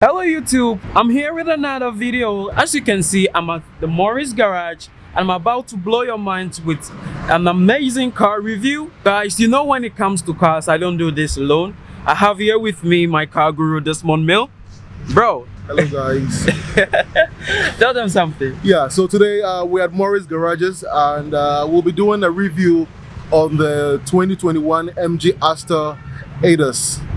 Hello YouTube, I'm here with another video. As you can see, I'm at the Morris Garage and I'm about to blow your minds with an amazing car review. Guys, you know when it comes to cars, I don't do this alone. I have here with me my car guru Desmond Mill. Bro. Hello guys. Tell them something. Yeah, so today uh, we're at Morris Garages and uh, we'll be doing a review on the 2021 MG Astor ADAS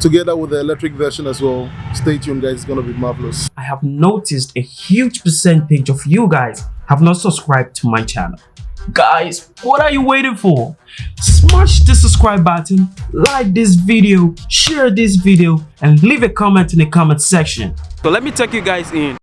together with the electric version as well. Stay tuned guys, it's gonna be marvelous. I have noticed a huge percentage of you guys have not subscribed to my channel. Guys, what are you waiting for? Smash the subscribe button, like this video, share this video, and leave a comment in the comment section. So let me take you guys in.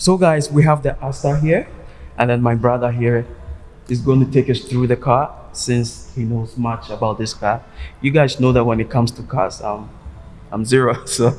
So guys, we have the Astor here and then my brother here is going to take us through the car since he knows much about this car. You guys know that when it comes to cars, um, I'm zero. So,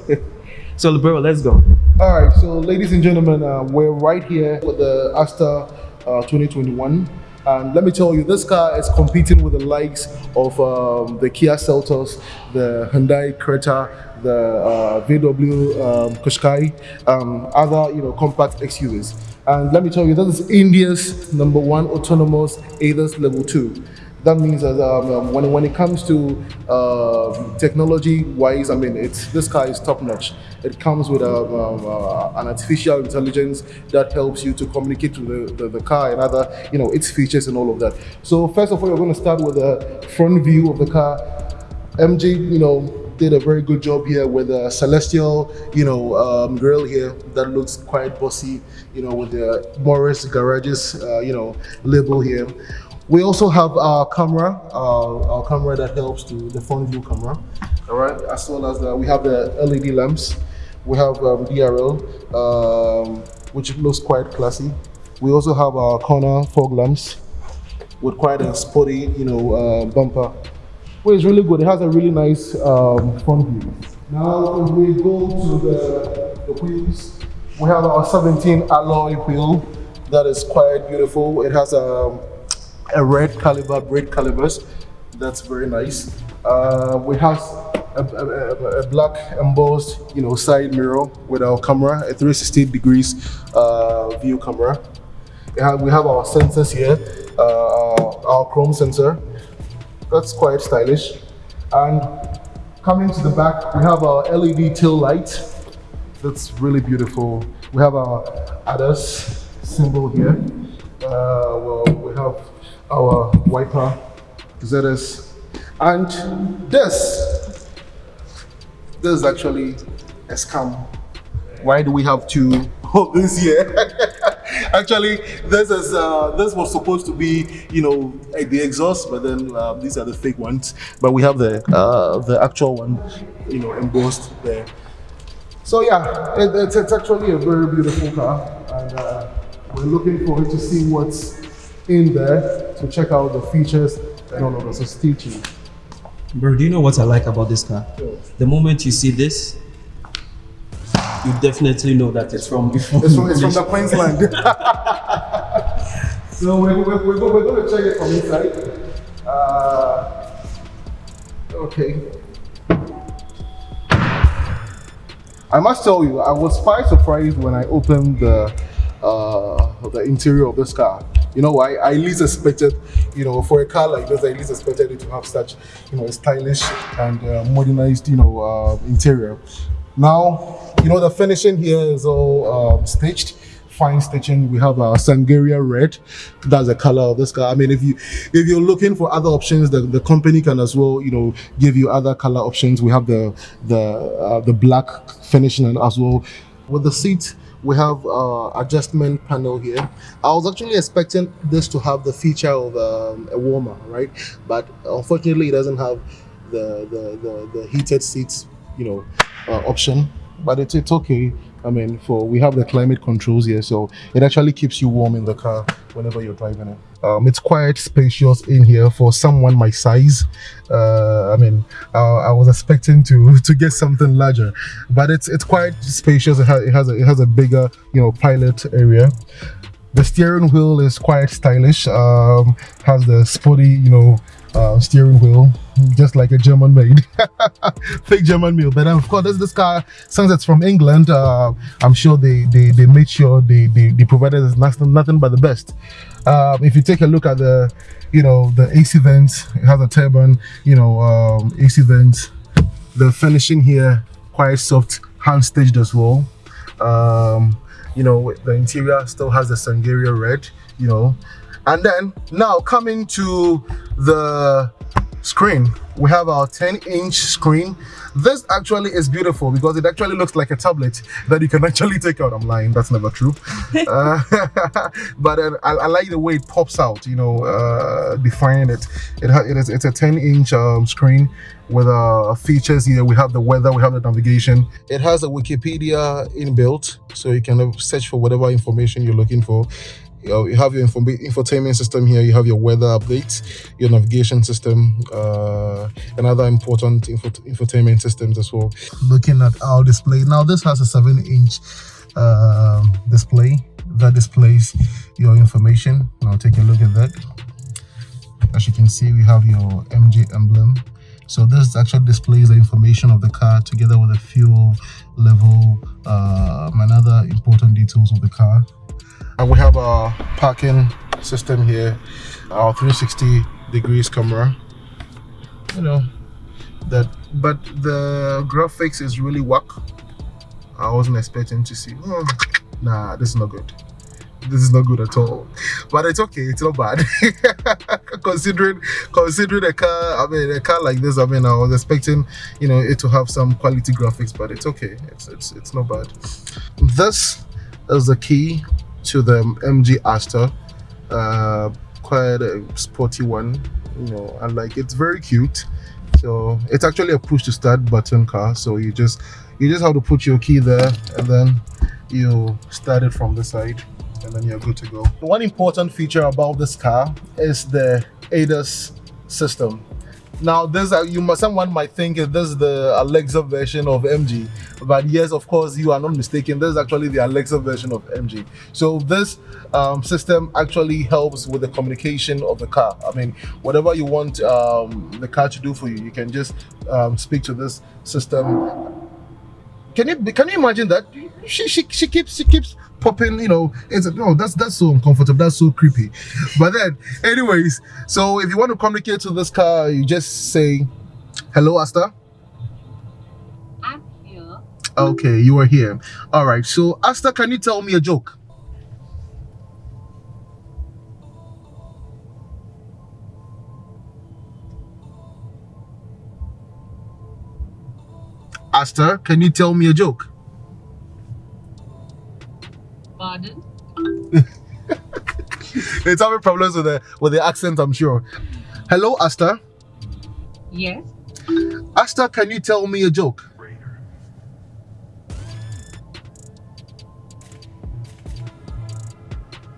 so bro, let's go. All right, so ladies and gentlemen, uh, we're right here with the Astor uh, 2021. And let me tell you, this car is competing with the likes of um, the Kia Seltos, the Hyundai Creta, the uh, VW um, Qashqai, um, other you know compact SUVs. And let me tell you, this is India's number one autonomous ADAS level two. That means that um, um, when, when it comes to uh, technology wise, I mean, it's this car is top notch. It comes with a, um, uh, an artificial intelligence that helps you to communicate to the, the, the, car and other, you know, its features and all of that. So first of all, we're going to start with the front view of the car. MG, you know, did a very good job here with a celestial, you know, um, grill here that looks quite bossy, you know, with the Morris Garages, uh, you know, label here. We also have our camera, uh, our camera that helps to the front view camera, all right, as well as the, we have the LED lamps. We have um, DRL, um, which looks quite classy. We also have our corner fog lamps with quite a sporty, you know, uh, bumper. Well, it's really good. It has a really nice um, front view. Now, if we go to the, the wheels, we have our 17 alloy wheel that is quite beautiful. It has a a red caliber brake calibers. That's very nice. Uh, we have a, a, a, black embossed, you know, side mirror with our camera, a 360 degrees uh, view camera. We have our sensors here, uh, our chrome sensor. That's quite stylish. And coming to the back, we have our LED tail light. That's really beautiful. We have our ADAS symbol here. Uh, well, we have our wiper ZS and this this is actually a scam why do we have to hold this here actually this is uh, this was supposed to be you know the exhaust but then uh, these are the fake ones but we have the uh, the actual one you know embossed there so yeah it, it's, it's actually a very beautiful car and uh, we're looking forward to see what's in there to check out the features and all of. So stay tuned. Bro, do you know what I like about this car? The moment you see this, you definitely know that it's from before. It's from, it's from the Queensland. so we're, we're, we're, we're, going to check it from inside. Uh, okay. I must tell you, I was quite surprised when I opened the uh, the interior of this car. You know, I, I least expected, you know, for a car like this, I least expected it to have such, you know, a stylish and uh, modernized, you know, uh, interior. Now, you know, the finishing here is all um, stitched fine stitching. We have a Sangaria red. That's the color of this car. I mean, if you if you're looking for other options, the, the company can as well, you know, give you other color options. We have the the uh, the black finishing as well. With the seat, we have uh, adjustment panel here i was actually expecting this to have the feature of um, a warmer right but unfortunately it doesn't have the the the, the heated seats, you know, uh, option. But it's it's okay. I mean, for we have the climate controls here, so it actually keeps you warm in the car whenever you're driving it. Um, it's quite spacious in here for someone my size. Uh, I mean, uh, I was expecting to to get something larger, but it's it's quite spacious. It has it has a, it has a bigger you know pilot area. The steering wheel is quite stylish. Um, has the sporty you know uh, steering wheel just like a German made fake German made but of course this this car since it's from England uh, I'm sure they, they they made sure they they, they provided nothing, nothing but the best. Um, if you take a look at the you know the AC vents it has a turbine you know um, AC vents. The finishing here quite soft hand stitched as well. Um, you know the interior still has the Sangeria red you know. And then now coming to the screen. We have our 10 inch screen. This actually is beautiful because it actually looks like a tablet that you can actually take out. I'm lying. That's never true. Uh, but uh, I, I, like the way it pops out you know uh defining it. It, it is it's a 10 inch um, screen with uh features here. We have the weather we have the navigation. It has a wikipedia inbuilt so you can search for whatever information you're looking for you, have your info infotainment system here you have your weather updates your navigation system uh and other important info infotainment systems as well. Looking at our display. Now this has a seven inch um, display that displays your information. Now take a look at that. As you can see we have your mg emblem. So this actually displays the information of the car together with the fuel level uh, and other important details of the car and we have our parking system here our 360 degrees camera. You know that but the graphics is really whack. I wasn't expecting to see oh, nah this is not good. This is not good at all. But it's okay it's not bad. Considering considering a car i mean a car like this i mean i was expecting you know it to have some quality graphics but it's okay. It's it's, it's not bad. This is the key to the MG Astor. Uh, quite a sporty one, you know, and like it's very cute. So it's actually a push to start button car. So you just you just have to put your key there and then you start it from the side and then you're good to go. One important feature about this car is the ADAS system. Now, this uh, you must someone might think this is the Alexa version of MG, but yes, of course, you are not mistaken. This is actually the Alexa version of MG. So this um, system actually helps with the communication of the car. I mean, whatever you want um, the car to do for you, you can just um, speak to this system. Can you can you imagine that? She she she keeps she keeps popping, you know, it's no, oh, that's that's so uncomfortable, that's so creepy. But then, anyways, so if you want to communicate to this car, you just say, "Hello, Astor." I'm here. Okay, you are here. All right. So, Astor, can you tell me a joke? Astor, can you tell me a joke? Pardon? it's having problems with the with the accent, I'm sure. Hello, Astor. Yes. Astor, can you tell me a joke?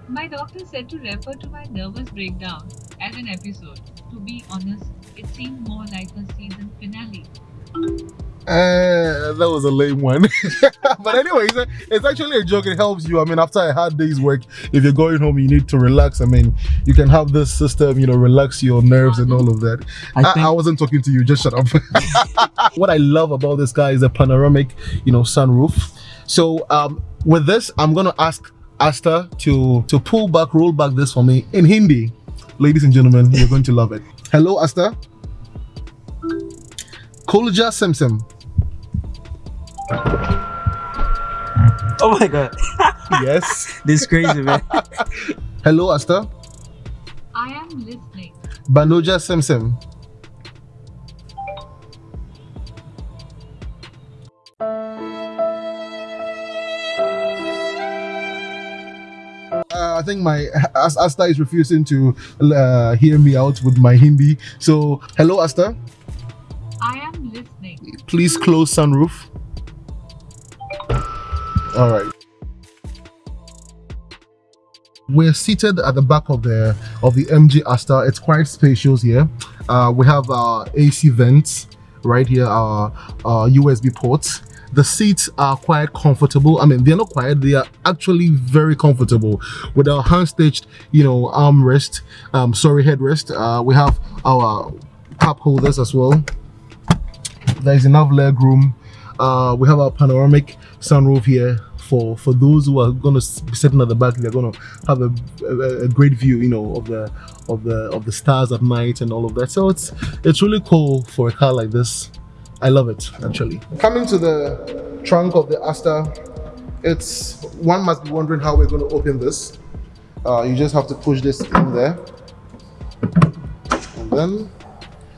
My doctor said to refer to my nervous breakdown as an episode. To be honest, it seemed more like a season finale. Uh, that was a lame one. but anyway, it's, a, it's actually a joke. It helps you. I mean, after a hard day's work, if you're going home, you need to relax. I mean, you can have this system, you know, relax your nerves and all of that. I I, I wasn't talking to you. Just shut up. what I love about this guy is a panoramic, you know, sunroof. So um, with this, I'm gonna ask Astor to to pull back, roll back this for me in Hindi. Ladies and gentlemen, you're going to love it. Hello, Astor. Kulja Simsim. Oh my god, Yes. this is crazy, man. Hello, Astor. I am listening. Banoja Simsim. Uh, I think my As- Astor is refusing to uh, hear me out with my Hindi. So, hello, Astor. I am listening. Please close sunroof. All right. We're seated at the back of the of the MG Astor. It's quite spacious here. Uh, we have our AC vents right here, our, our USB ports. The seats are quite comfortable. I mean, they're not quiet they are actually very comfortable with our hand stitched, you know, armrest, um, sorry, headrest. Uh, we have our cup holders as well. There's enough leg room. Uh, we have our panoramic sunroof here for for those who are going to be sitting at the back they're going to have a, a, a, great view you know of the of the of the stars at night and all of that. So it's it's really cool for a car like this. I love it actually. Coming to the trunk of the Astor it's one must be wondering how we're going to open this. Uh, you just have to push this in there. And then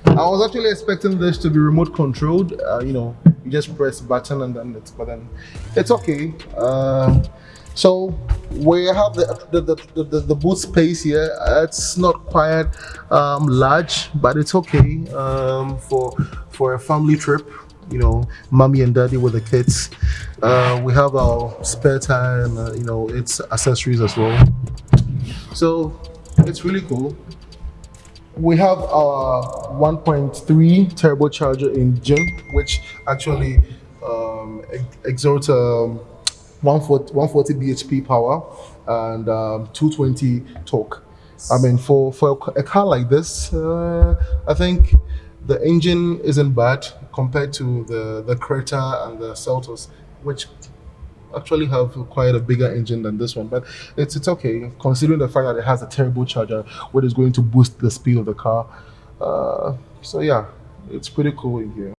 I was actually expecting this to be remote controlled. Uh, you know, just press button and then it's, but then it's okay. Uh, so we have the the, the, the, the boot space here. It's not quite um, large, but it's okay um, for for a family trip. You know, mommy and daddy with the kids. Uh, we have our spare tire uh, you know its accessories as well. So it's really cool we have our 1.3 turbocharger engine, which actually um, exerts um, 140, 140 bhp power and um, 220 torque. I mean, for, for a car like this, uh, I think the engine isn't bad compared to the, the Creta and the Seltos, which actually have quite a bigger engine than this one, but it's it's okay considering the fact that it has a turbocharger, which is going to boost the speed of the car. Uh, so yeah, it's pretty cool in here.